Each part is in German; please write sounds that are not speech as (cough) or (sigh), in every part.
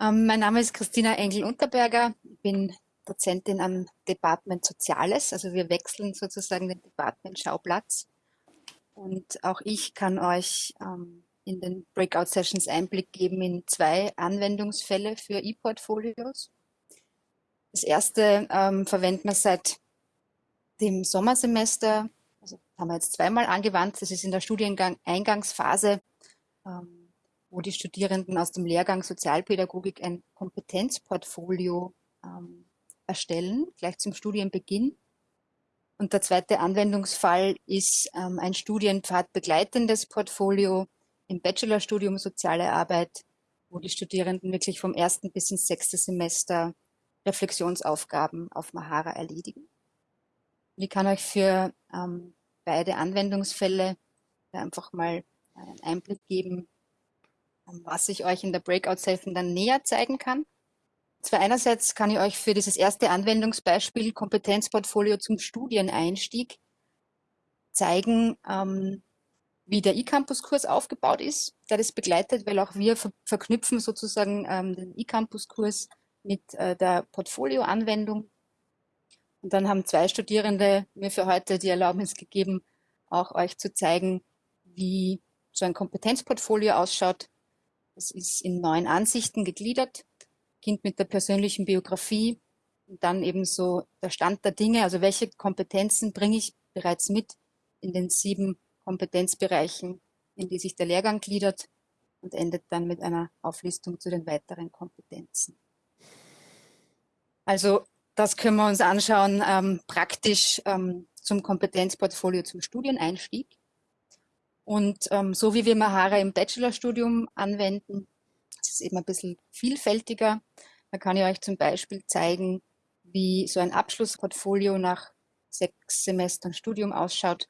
Ähm, mein Name ist Christina Engel-Unterberger. Ich bin Dozentin am Department Soziales. Also wir wechseln sozusagen den Department Schauplatz. Und auch ich kann euch ähm, in den Breakout-Sessions Einblick geben in zwei Anwendungsfälle für E-Portfolios. Das erste ähm, verwenden wir seit dem Sommersemester, also haben wir jetzt zweimal angewandt. Das ist in der Studiengang-Eingangsphase. Ähm, wo die Studierenden aus dem Lehrgang Sozialpädagogik ein Kompetenzportfolio ähm, erstellen, gleich zum Studienbeginn. Und der zweite Anwendungsfall ist ähm, ein Studienpfad begleitendes Portfolio im Bachelorstudium Soziale Arbeit, wo die Studierenden wirklich vom ersten bis ins sechste Semester Reflexionsaufgaben auf Mahara erledigen. Und ich kann euch für ähm, beide Anwendungsfälle einfach mal einen Einblick geben, was ich euch in der Breakout-Session dann näher zeigen kann. Zwar einerseits kann ich euch für dieses erste Anwendungsbeispiel Kompetenzportfolio zum Studieneinstieg zeigen, ähm, wie der eCampus-Kurs aufgebaut ist, der das begleitet, weil auch wir ver verknüpfen sozusagen ähm, den eCampus-Kurs mit äh, der Portfolio-Anwendung. Und dann haben zwei Studierende mir für heute die Erlaubnis gegeben, auch euch zu zeigen, wie so ein Kompetenzportfolio ausschaut, es ist in neun Ansichten gegliedert, Kind mit der persönlichen Biografie und dann eben so der Stand der Dinge, also welche Kompetenzen bringe ich bereits mit in den sieben Kompetenzbereichen, in die sich der Lehrgang gliedert und endet dann mit einer Auflistung zu den weiteren Kompetenzen. Also das können wir uns anschauen, ähm, praktisch ähm, zum Kompetenzportfolio zum Studieneinstieg. Und ähm, so wie wir Mahara im Bachelorstudium anwenden, ist es eben ein bisschen vielfältiger. Da kann ich euch zum Beispiel zeigen, wie so ein Abschlussportfolio nach sechs Semestern Studium ausschaut.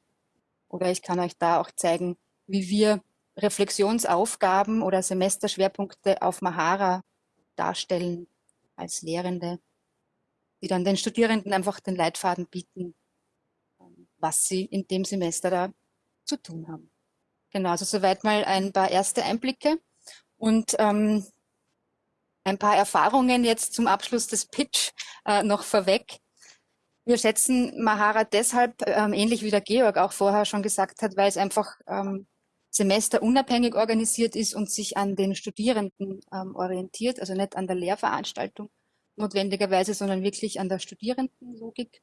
Oder ich kann euch da auch zeigen, wie wir Reflexionsaufgaben oder Semesterschwerpunkte auf Mahara darstellen als Lehrende, die dann den Studierenden einfach den Leitfaden bieten, ähm, was sie in dem Semester da zu tun haben. Genau, also soweit mal ein paar erste Einblicke und ähm, ein paar Erfahrungen jetzt zum Abschluss des Pitch äh, noch vorweg. Wir schätzen Mahara deshalb, ähm, ähnlich wie der Georg auch vorher schon gesagt hat, weil es einfach ähm, semesterunabhängig organisiert ist und sich an den Studierenden ähm, orientiert, also nicht an der Lehrveranstaltung notwendigerweise, sondern wirklich an der Studierendenlogik.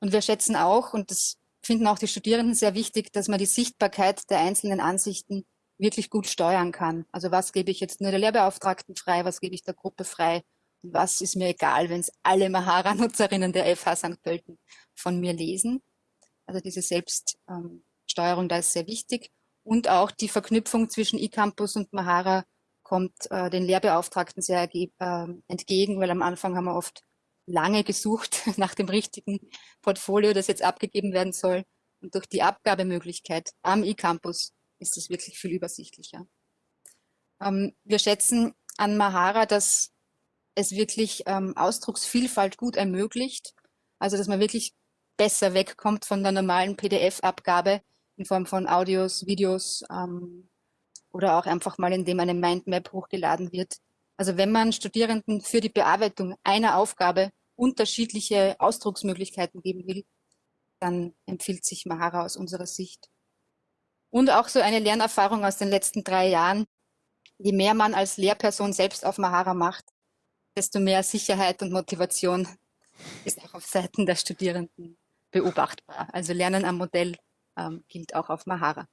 Und wir schätzen auch, und das finden auch die Studierenden sehr wichtig, dass man die Sichtbarkeit der einzelnen Ansichten wirklich gut steuern kann. Also was gebe ich jetzt nur der Lehrbeauftragten frei, was gebe ich der Gruppe frei und was ist mir egal, wenn es alle Mahara-Nutzerinnen der FH St. Pölten von mir lesen. Also diese Selbststeuerung, da ist sehr wichtig. Und auch die Verknüpfung zwischen eCampus und Mahara kommt äh, den Lehrbeauftragten sehr äh, entgegen, weil am Anfang haben wir oft lange gesucht (laughs) nach dem richtigen Portfolio, das jetzt abgegeben werden soll. Und durch die Abgabemöglichkeit am eCampus ist es wirklich viel übersichtlicher. Ähm, wir schätzen an Mahara, dass es wirklich ähm, Ausdrucksvielfalt gut ermöglicht. Also, dass man wirklich besser wegkommt von der normalen PDF-Abgabe in Form von Audios, Videos ähm, oder auch einfach mal, indem eine Mindmap hochgeladen wird, also wenn man Studierenden für die Bearbeitung einer Aufgabe unterschiedliche Ausdrucksmöglichkeiten geben will, dann empfiehlt sich Mahara aus unserer Sicht. Und auch so eine Lernerfahrung aus den letzten drei Jahren. Je mehr man als Lehrperson selbst auf Mahara macht, desto mehr Sicherheit und Motivation (laughs) ist auch auf Seiten der Studierenden beobachtbar. Also Lernen am Modell ähm, gilt auch auf Mahara.